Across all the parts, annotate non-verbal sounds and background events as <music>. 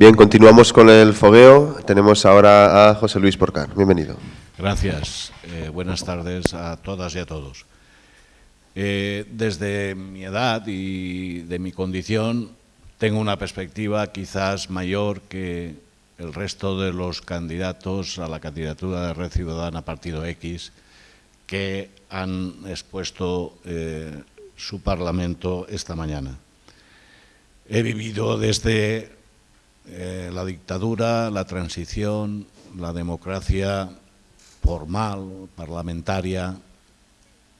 Bien, continuamos con el fogueo. Tenemos ahora a José Luis Porcar. Bienvenido. Gracias. Eh, buenas tardes a todas y a todos. Eh, desde mi edad y de mi condición tengo una perspectiva quizás mayor que el resto de los candidatos a la candidatura de Red Ciudadana Partido X que han expuesto eh, su Parlamento esta mañana. He vivido desde eh, la dictadura, la transición, la democracia formal, parlamentaria,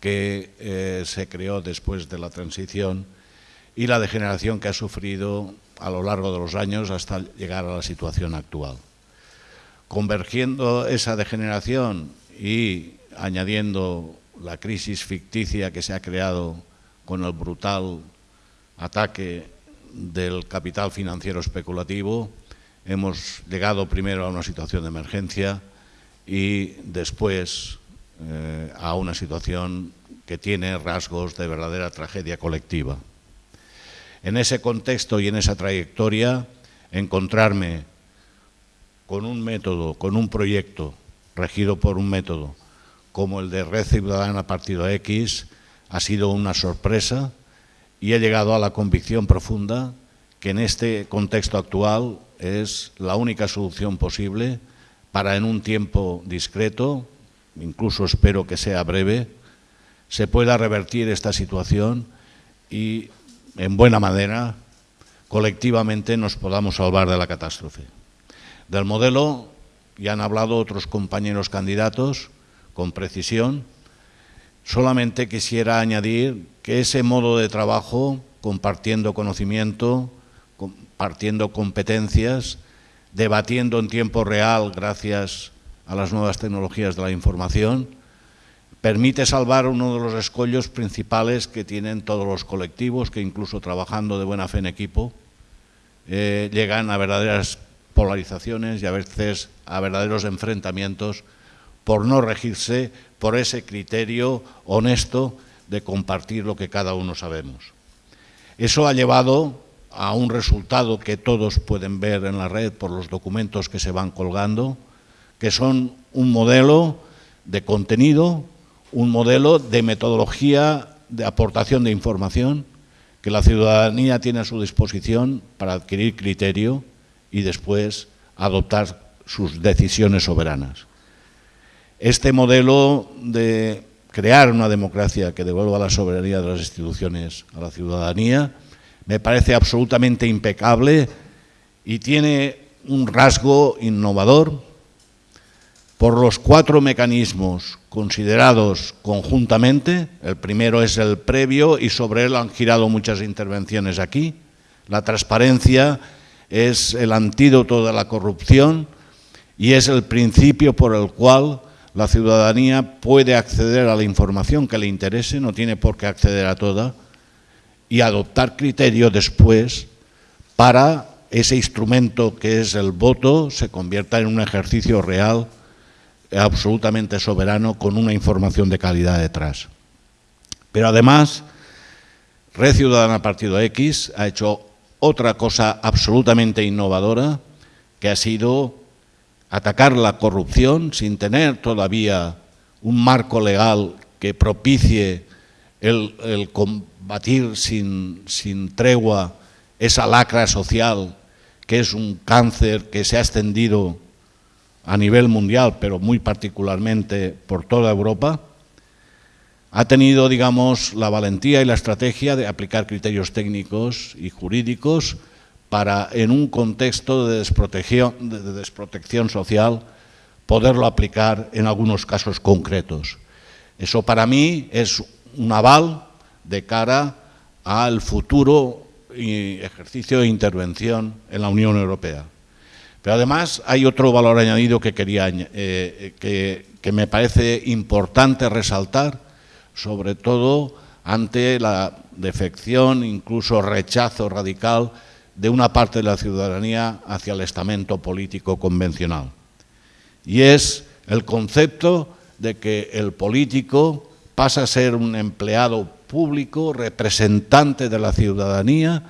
que eh, se creó después de la transición y la degeneración que ha sufrido a lo largo de los años hasta llegar a la situación actual. Convergiendo esa degeneración y añadiendo la crisis ficticia que se ha creado con el brutal ataque del capital financiero especulativo, hemos llegado primero a una situación de emergencia y después eh, a una situación que tiene rasgos de verdadera tragedia colectiva. En ese contexto y en esa trayectoria, encontrarme con un método, con un proyecto regido por un método como el de Red Ciudadana Partido X ha sido una sorpresa y he llegado a la convicción profunda que en este contexto actual es la única solución posible para en un tiempo discreto, incluso espero que sea breve, se pueda revertir esta situación y en buena manera colectivamente nos podamos salvar de la catástrofe. Del modelo ya han hablado otros compañeros candidatos con precisión, Solamente quisiera añadir que ese modo de trabajo, compartiendo conocimiento, compartiendo competencias, debatiendo en tiempo real gracias a las nuevas tecnologías de la información, permite salvar uno de los escollos principales que tienen todos los colectivos, que incluso trabajando de buena fe en equipo, eh, llegan a verdaderas polarizaciones y a veces a verdaderos enfrentamientos por no regirse por ese criterio honesto de compartir lo que cada uno sabemos. Eso ha llevado a un resultado que todos pueden ver en la red por los documentos que se van colgando, que son un modelo de contenido, un modelo de metodología de aportación de información que la ciudadanía tiene a su disposición para adquirir criterio y después adoptar sus decisiones soberanas. Este modelo de crear una democracia que devuelva la soberanía de las instituciones a la ciudadanía me parece absolutamente impecable y tiene un rasgo innovador por los cuatro mecanismos considerados conjuntamente. El primero es el previo y sobre él han girado muchas intervenciones aquí. La transparencia es el antídoto de la corrupción y es el principio por el cual la ciudadanía puede acceder a la información que le interese, no tiene por qué acceder a toda, y adoptar criterios después para ese instrumento que es el voto se convierta en un ejercicio real, absolutamente soberano, con una información de calidad detrás. Pero además, Red Ciudadana Partido X ha hecho otra cosa absolutamente innovadora, que ha sido atacar la corrupción sin tener todavía un marco legal que propicie el, combatir sin, sin tregua esa lacra social que es un cáncer que se ha extendido a nivel mundial, pero muy particularmente por toda Europa, ha tenido, digamos, la valentía y la estrategia de aplicar criterios técnicos y jurídicos para, en un contexto de desprotección, de desprotección social, poderlo aplicar en algunos casos concretos. Eso para mí es un aval de cara al futuro ejercicio de intervención en la Unión Europea. Pero además hay otro valor añadido que, quería, eh, que, que me parece importante resaltar, sobre todo ante la defección, incluso rechazo radical de una parte de la ciudadanía hacia el estamento político convencional. Y es el concepto de que el político pasa a ser un empleado público, representante de la ciudadanía,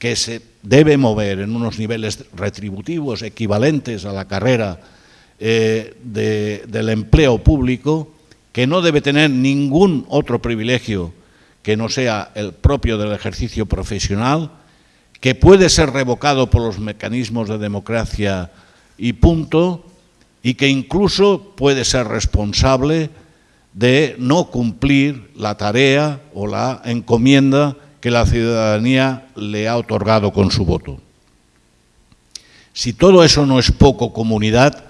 que se debe mover en unos niveles retributivos equivalentes a la carrera eh, del empleo público, que no debe tener ningún otro privilegio que no sea el propio del ejercicio profesional, que puede ser revocado por los mecanismos de democracia y punto, y que incluso puede ser responsable de no cumplir la tarea o la encomienda que la ciudadanía le ha otorgado con su voto. Si todo eso no es poco comunidad,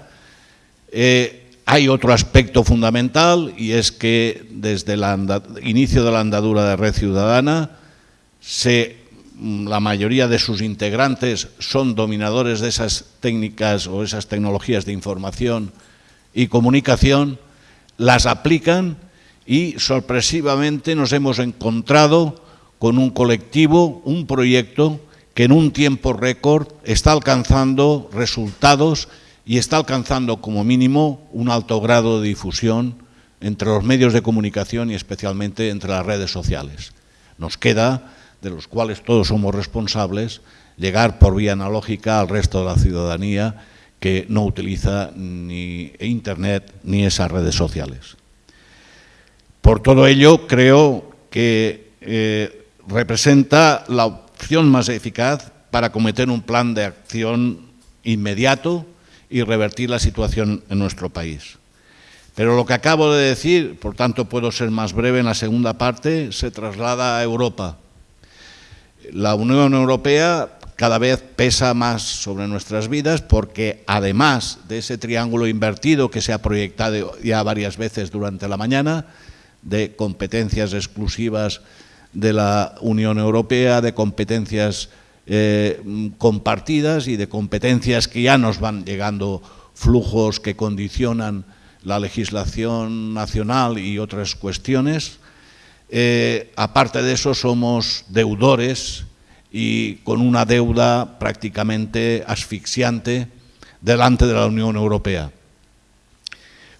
eh, hay otro aspecto fundamental y es que desde el inicio de la andadura de Red Ciudadana mm, la mayoría de sus integrantes son dominadores de esas técnicas o esas tecnologías de información y comunicación, las aplican y sorpresivamente nos hemos encontrado con un colectivo, un proyecto que en un tiempo récord está alcanzando resultados y está alcanzando como mínimo un alto grado de difusión entre los medios de comunicación y especialmente entre las redes sociales. Nos queda, de los cuales todos somos responsables, llegar por vía analógica al resto de la ciudadanía que no utiliza ni Internet ni esas redes sociales. Por todo ello, creo que eh, representa la opción más eficaz para cometer un plan de acción inmediato y revertir la situación en nuestro país. Pero lo que acabo de decir, por tanto puedo ser más breve en la segunda parte, se traslada a Europa. La Unión Europea cada vez pesa más sobre nuestras vidas porque además de ese triángulo invertido que se ha proyectado ya varias veces durante la mañana, de competencias exclusivas de la Unión Europea, de competencias eh, compartidas y de competencias que ya nos van llegando flujos que condicionan la legislación nacional y otras cuestiones. Eh, aparte de eso, somos deudores y con una deuda prácticamente asfixiante delante de la Unión Europea.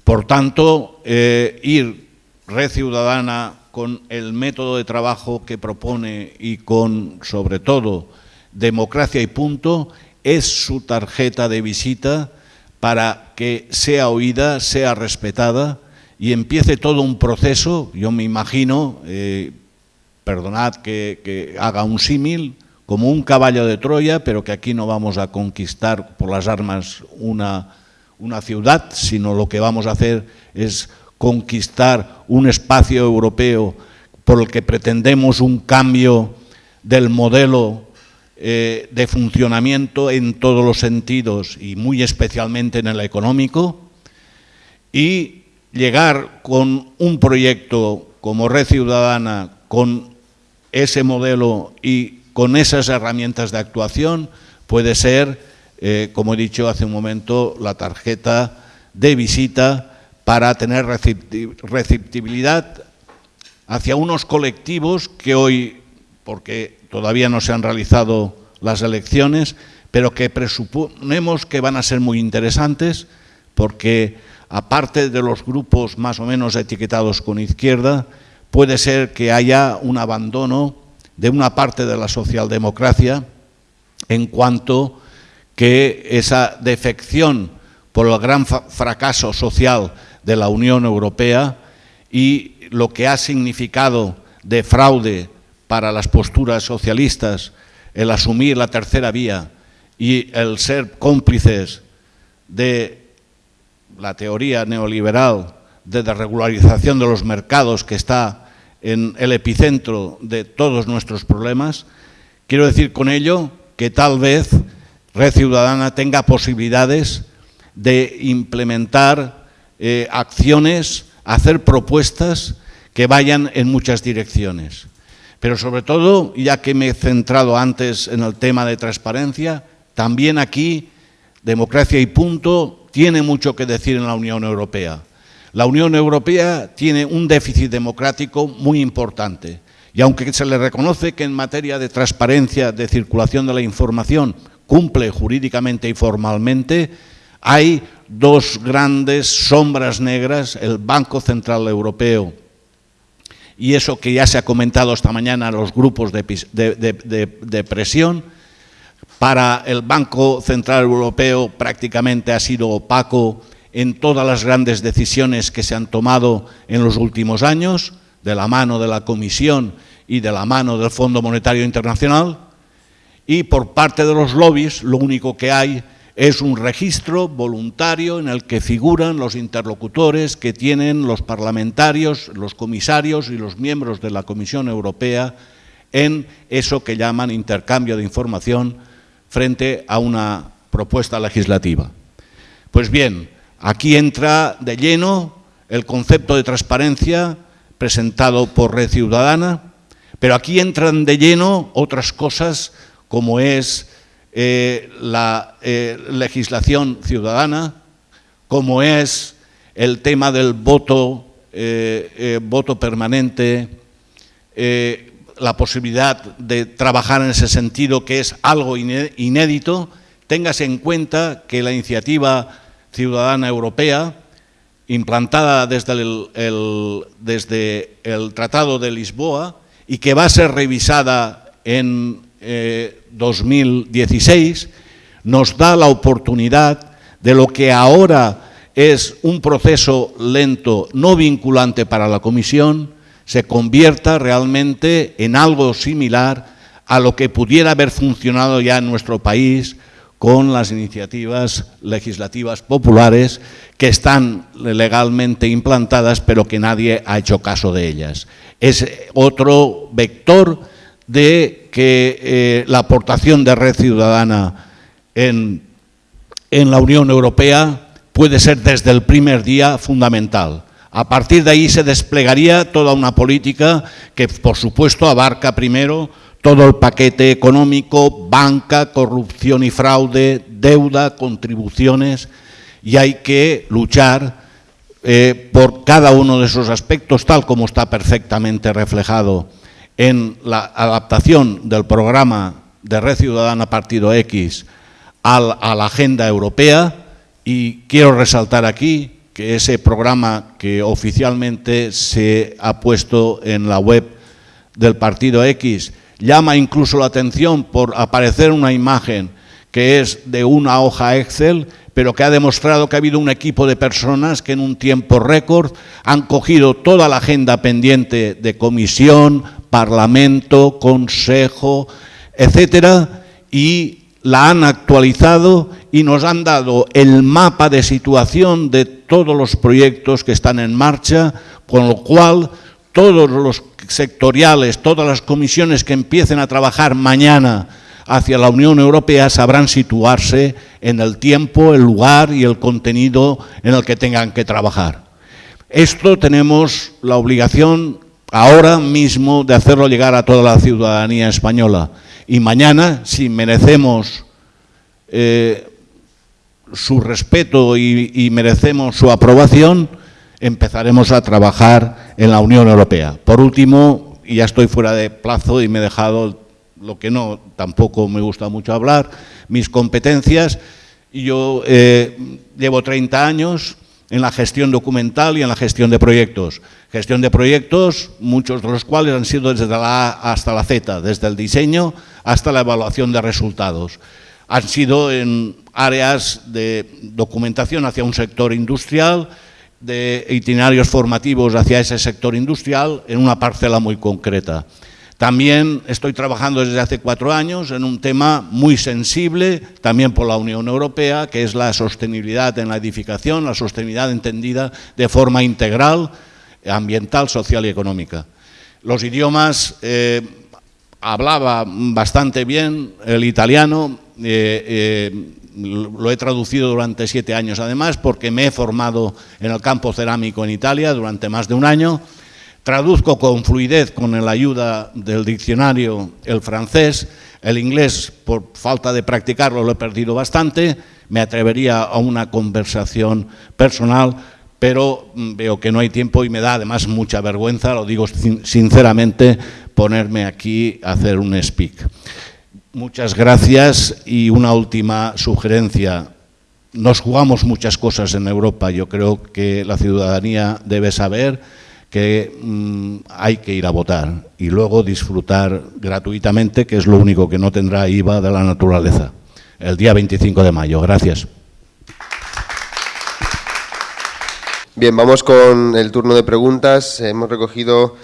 Por tanto, eh, ir Red Ciudadana con el método de trabajo que propone y con, sobre todo, democracia y punto, es su tarjeta de visita para que sea oída, sea respetada y empiece todo un proceso, yo me imagino, eh, perdonad que, haga un símil, como un caballo de Troya, pero que aquí no vamos a conquistar por las armas una, una ciudad, sino lo que vamos a hacer es conquistar un espacio europeo por el que pretendemos un cambio del modelo eh, de funcionamiento en todos los sentidos y muy especialmente en el económico y llegar con un proyecto como Red Ciudadana, con ese modelo y con esas herramientas de actuación puede ser, eh, como he dicho hace un momento, la tarjeta de visita para tener receptibilidad hacia unos colectivos que hoy, porque todavía no se han realizado las elecciones, pero que presuponemos que van a ser muy interesantes porque aparte de los grupos más o menos etiquetados con izquierda, puede ser que haya un abandono de una parte de la socialdemocracia en cuanto que esa defección por el gran fracaso social de la Unión Europea y lo que ha significado de fraude para las posturas socialistas el asumir la tercera vía y el ser cómplices de la teoría neoliberal de desregularización de los mercados que está en el epicentro de todos nuestros problemas, quiero decir con ello que tal vez Red Ciudadana tenga posibilidades de implementar eh, acciones, hacer propuestas que vayan en muchas direcciones. Pero sobre todo, ya que me he centrado antes en el tema de transparencia, también aquí, democracia y punto, tiene mucho que decir en la Unión Europea. La Unión Europea tiene un déficit democrático muy importante y aunque se le reconoce que en materia de transparencia, de circulación de la información, cumple jurídicamente y formalmente, hay dos grandes sombras negras, el Banco Central Europeo y eso que ya se ha comentado esta mañana, los grupos de, presión, Para el Banco Central Europeo prácticamente ha sido opaco en todas las grandes decisiones que se han tomado en los últimos años, de la mano de la Comisión y de la mano del Fondo Monetario Internacional, y por parte de los lobbies lo único que hay es un registro voluntario en el que figuran los interlocutores que tienen los parlamentarios, los comisarios y los miembros de la Comisión Europea en eso que llaman intercambio de información frente a una propuesta legislativa. Pues bien, aquí entra de lleno el concepto de transparencia presentado por Red Ciudadana, pero aquí entran de lleno otras cosas como es eh, la eh, legislación ciudadana, como es el tema del voto, eh, voto permanente, la posibilidad de trabajar en ese sentido, que es algo inédito, tengas en cuenta que la iniciativa ciudadana europea, implantada desde el, desde el Tratado de Lisboa y que va a ser revisada en 2016, eh, nos da la oportunidad de lo que ahora es un proceso lento, no vinculante para la Comisión, se convierta realmente en algo similar a lo que pudiera haber funcionado ya en nuestro país con las iniciativas legislativas populares que están legalmente implantadas pero que nadie ha hecho caso de ellas. Es otro vector de que eh, la aportación de Red Ciudadana en, en la Unión Europea puede ser desde el primer día fundamental. A partir de ahí se desplegaría toda una política que, por supuesto, abarca primero todo el paquete económico, banca, corrupción y fraude, deuda, contribuciones, y hay que luchar eh, por cada uno de esos aspectos, tal como está perfectamente reflejado en la adaptación del programa de Red Ciudadana Partido X a la agenda europea, y quiero resaltar aquí que ese programa que oficialmente se ha puesto en la web del Partido X llama incluso la atención por aparecer una imagen que es de una hoja Excel, pero que ha demostrado que ha habido un equipo de personas que en un tiempo récord han cogido toda la agenda pendiente de comisión, parlamento, consejo, etcétera, y la han actualizado y nos han dado el mapa de situación de todos los proyectos que están en marcha, con lo cual todos los sectoriales, todas las comisiones que empiecen a trabajar mañana hacia la Unión Europea sabrán situarse en el tiempo, el lugar y el contenido en el que tengan que trabajar. Esto tenemos la obligación ahora mismo de hacerlo llegar a toda la ciudadanía española. Y mañana, si merecemos eh, su respeto y, merecemos su aprobación, empezaremos a trabajar en la Unión Europea. Por último, y ya estoy fuera de plazo y me he dejado lo que no, tampoco me gusta mucho hablar, mis competencias. Yo eh, llevo 30 años en la gestión documental y en la gestión de proyectos. Gestión de proyectos, muchos de los cuales han sido desde la A hasta la Z, desde el diseño hasta la evaluación de resultados han sido en áreas de documentación hacia un sector industrial, de itinerarios formativos hacia ese sector industrial en una parcela muy concreta. También estoy trabajando desde hace cuatro años en un tema muy sensible, también por la Unión Europea, que es la sostenibilidad en la edificación, la sostenibilidad entendida de forma integral, ambiental, social y económica. Los idiomas, eh, hablaba bastante bien el italiano, eh, eh, lo he traducido durante siete años además porque me he formado en el campo cerámico en Italia durante más de un año. Traduzco con fluidez, con la ayuda del diccionario, el francés. El inglés, por falta de practicarlo, lo he perdido bastante. Me atrevería a una conversación personal, pero mm, veo que no hay tiempo y me da además mucha vergüenza, lo digo sinceramente, ponerme aquí a hacer un speak. Muchas gracias y una última sugerencia. Nos jugamos muchas cosas en Europa. Yo creo que la ciudadanía debe saber que mm, hay que ir a votar y luego disfrutar gratuitamente, que es lo único que no tendrá IVA de la naturaleza, el día 25 de mayo. Gracias. Bien, vamos con el turno de preguntas. Hemos recogido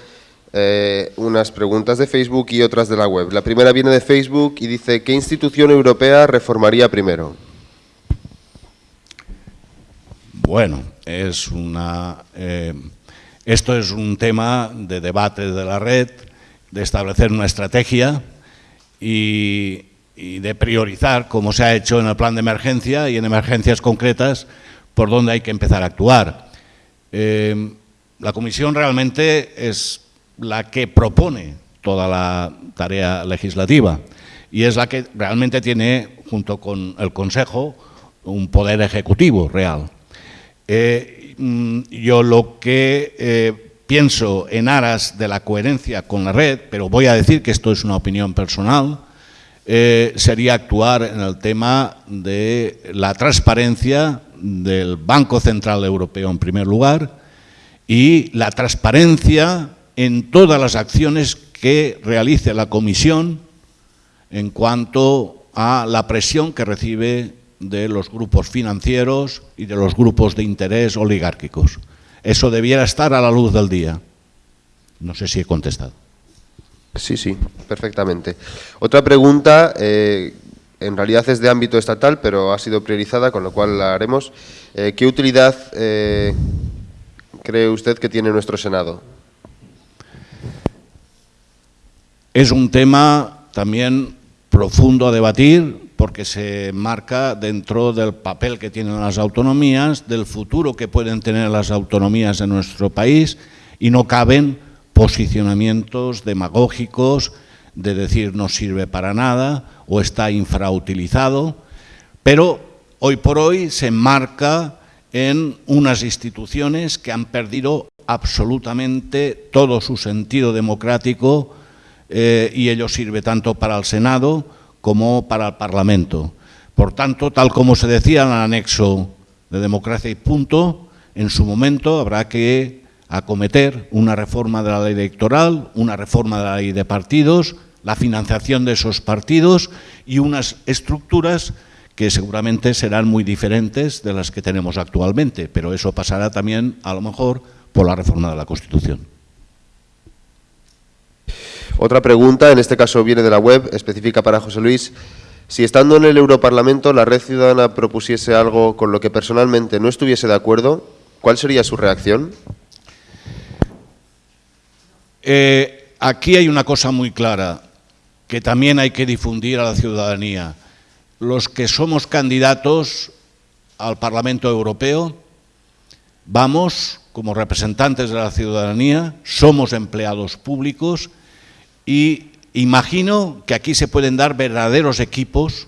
eh, unas preguntas de Facebook y otras de la web. La primera viene de Facebook y dice, ¿qué institución europea reformaría primero? Bueno, es una... Eh, esto es un tema de debate de la red, de establecer una estrategia y, de priorizar, como se ha hecho en el plan de emergencia y en emergencias concretas, por dónde hay que empezar a actuar. Eh, la Comisión realmente es la que propone toda la tarea legislativa y es la que realmente tiene, junto con el Consejo, un poder ejecutivo real. Eh, Mm, yo lo que eh, pienso en aras de la coherencia con la red, pero voy a decir que esto es una opinión personal, eh, sería actuar en el tema de la transparencia del Banco Central Europeo en primer lugar y la transparencia en todas las acciones que realice la Comisión en cuanto a la presión que recibe de los grupos financieros y de los grupos de interés oligárquicos. Eso debiera estar a la luz del día. No sé si he contestado. Sí, sí, perfectamente. Otra pregunta, eh, en realidad es de ámbito estatal, pero ha sido priorizada, con lo cual la haremos. Eh, ¿Qué utilidad eh, cree usted que tiene nuestro Senado? Es un tema también profundo a debatir, porque se marca dentro del papel que tienen las autonomías, del futuro que pueden tener las autonomías en nuestro país y no caben posicionamientos demagógicos de decir no sirve para nada o está infrautilizado, pero hoy por hoy se marca en unas instituciones que han perdido absolutamente todo su sentido democrático eh, y ello sirve tanto para el Senado como para el Parlamento. Por tanto, tal como se decía en el anexo de democracia y punto, en su momento habrá que acometer una reforma de la ley electoral, una reforma de la ley de partidos, la financiación de esos partidos y unas estructuras que seguramente serán muy diferentes de las que tenemos actualmente, pero eso pasará también, a lo mejor, por la reforma de la Constitución. Otra pregunta, en este caso viene de la web, específica para José Luis. Si estando en el Europarlamento la Red Ciudadana propusiese algo con lo que personalmente no estuviese de acuerdo, ¿cuál sería su reacción? Eh, aquí hay una cosa muy clara que también hay que difundir a la ciudadanía. Los que somos candidatos al Parlamento Europeo vamos como representantes de la ciudadanía, somos empleados públicos y imagino que aquí se pueden dar verdaderos equipos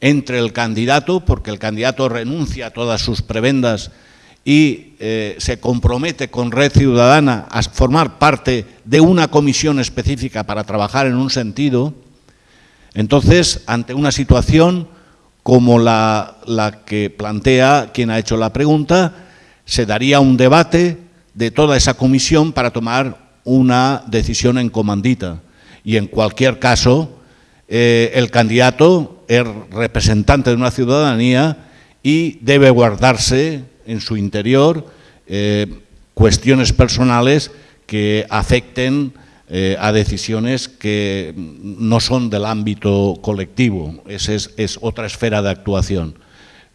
entre el candidato, porque el candidato renuncia a todas sus prebendas y eh, se compromete con Red Ciudadana a formar parte de una comisión específica para trabajar en un sentido, entonces, ante una situación como la, la que plantea quien ha hecho la pregunta, se daría un debate de toda esa comisión para tomar una decisión en comandita y en cualquier caso eh, el candidato es representante de una ciudadanía y debe guardarse en su interior eh, cuestiones personales que afecten eh, a decisiones que no son del ámbito colectivo, esa es, otra esfera de actuación,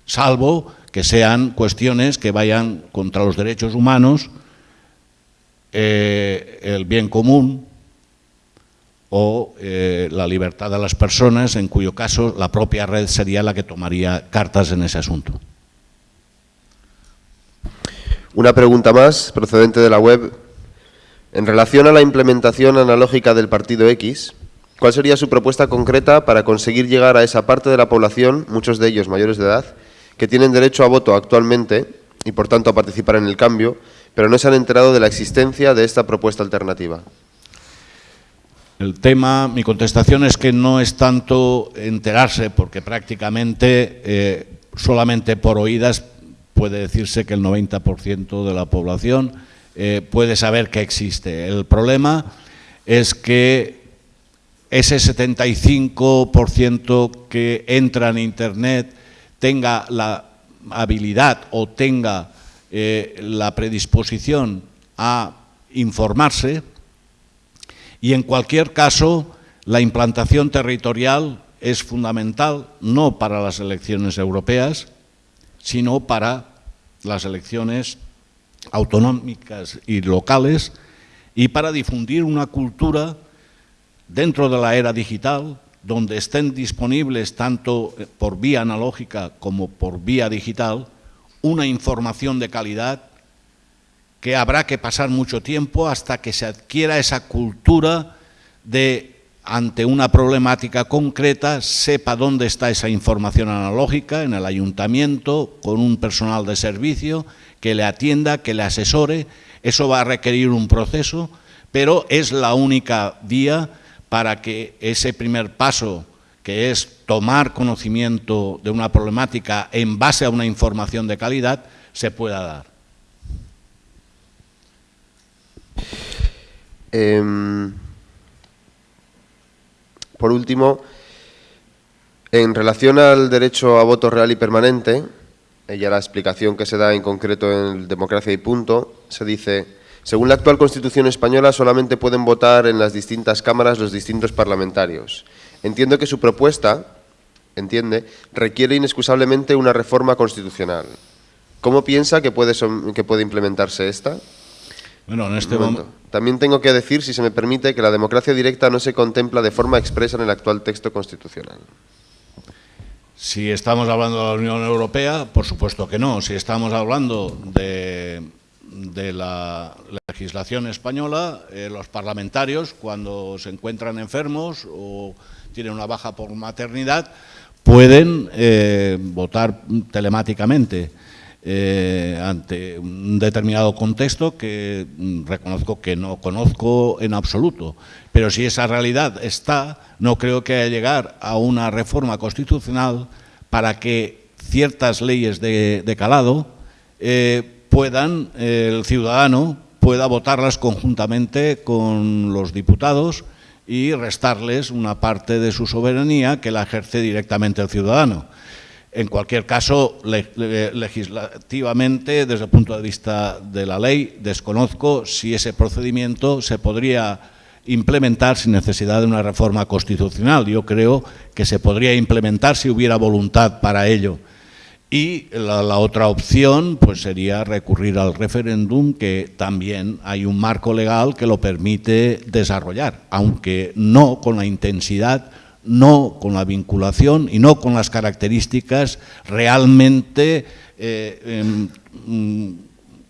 salvo que sean cuestiones que vayan contra los derechos humanos, el bien común, o eh, la libertad de las personas, en cuyo caso la propia red sería la que tomaría cartas en ese asunto. Una pregunta más, procedente de la web. En relación a la implementación analógica del partido X, ¿cuál sería su propuesta concreta para conseguir llegar a esa parte de la población, muchos de ellos mayores de edad, que tienen derecho a voto actualmente y por tanto a participar en el cambio, pero no se han enterado de la existencia de esta propuesta alternativa? El tema, mi contestación es que no es tanto enterarse, porque prácticamente solamente por oídas puede decirse que el 90% de la población eh, puede saber que existe. El problema es que ese 75% que entra en Internet tenga la habilidad o tenga eh, la predisposición a informarse y en cualquier caso la implantación territorial es fundamental no para las elecciones europeas, sino para las elecciones autonómicas y locales y para difundir una cultura dentro de la era digital donde estén disponibles tanto por vía analógica como por vía digital una información de calidad que habrá que pasar mucho tiempo hasta que se adquiera esa cultura de ante una problemática concreta, sepa dónde está esa información analógica en el ayuntamiento, con un personal de servicio que le atienda, que le asesore. Eso va a requerir un proceso, pero es la única vía para que ese primer paso, que es tomar conocimiento de una problemática en base a una información de calidad, se pueda dar. Em, por último, en relación al derecho a voto real y permanente, ella la explicación que se da en concreto en Democracia y Punto, se dice, según la actual Constitución española solamente pueden votar en las distintas cámaras los distintos parlamentarios. Entiendo que su propuesta, entiende, requiere inexcusablemente una reforma constitucional. ¿Cómo piensa que puede, que puede implementarse esta? Bueno, en este momento. También tengo que decir, si se me permite, que la democracia directa no se contempla de forma expresa en el actual texto constitucional. Si estamos hablando de la Unión Europea, por supuesto que no. Si estamos hablando de, la legislación española, eh, los parlamentarios, cuando se encuentran enfermos o tienen una baja por maternidad, pueden eh, votar telemáticamente. Eh, ante un determinado contexto que mm, reconozco que no conozco en absoluto. Pero si esa realidad está, no creo que haya llegar a una reforma constitucional para que ciertas leyes de, calado eh, puedan, el ciudadano pueda votarlas conjuntamente con los diputados y restarles una parte de su soberanía que la ejerce directamente el ciudadano. En cualquier caso, legislativamente, desde el punto de vista de la ley, desconozco si ese procedimiento se podría implementar sin necesidad de una reforma constitucional. Yo creo que se podría implementar si hubiera voluntad para ello. Y la, la, otra opción pues sería recurrir al referéndum, que también hay un marco legal que lo permite desarrollar, aunque no con la intensidad no con la vinculación y no con las características realmente eh, em, mm,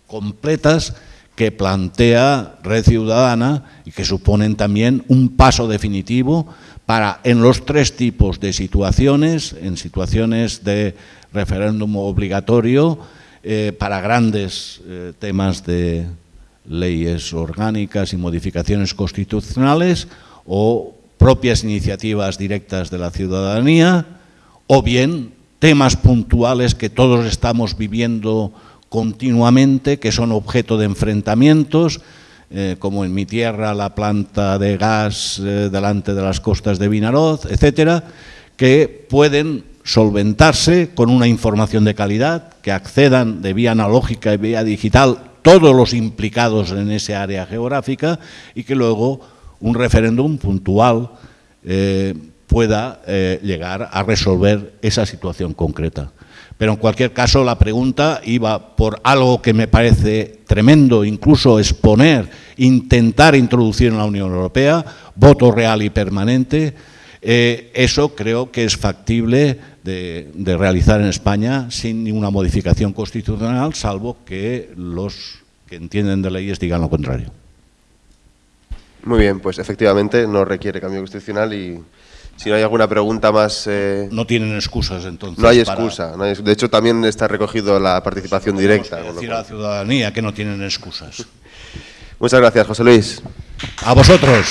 completas que plantea Red Ciudadana y que suponen también un paso definitivo para, en los tres tipos de situaciones, en situaciones de referéndum obligatorio, eh, para grandes eh, temas de leyes orgánicas y modificaciones constitucionales o propias iniciativas directas de la ciudadanía o bien temas puntuales que todos estamos viviendo continuamente, que son objeto de enfrentamientos, eh, como en mi tierra la planta de gas eh, delante de las costas de Vinaroz, etcétera, que pueden solventarse con una información de calidad, que accedan de vía analógica y vía digital todos los implicados en ese área geográfica y que luego un referéndum puntual eh, pueda eh, llegar a resolver esa situación concreta. Pero en cualquier caso la pregunta iba por algo que me parece tremendo, incluso exponer, intentar introducir en la Unión Europea, voto real y permanente, eh, eso creo que es factible de, de, realizar en España sin ninguna modificación constitucional, salvo que los que entienden de leyes digan lo contrario. Muy bien, pues efectivamente no requiere cambio constitucional y si no hay alguna pregunta más... Eh, no tienen excusas entonces. No hay excusa. de hecho, también está recogido la participación directa. decir a la ciudadanía que no tienen excusas. <laughs> Muchas gracias, José Luis. A vosotros.